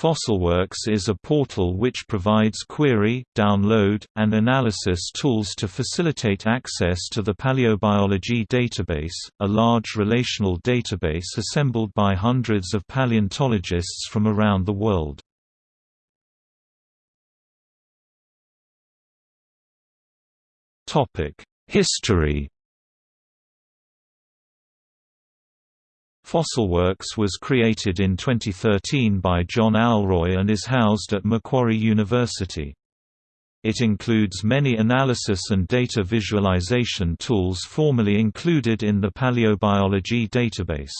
Fossilworks is a portal which provides query, download, and analysis tools to facilitate access to the paleobiology database, a large relational database assembled by hundreds of paleontologists from around the world. History FossilWorks was created in 2013 by John Alroy and is housed at Macquarie University. It includes many analysis and data visualization tools formerly included in the paleobiology database.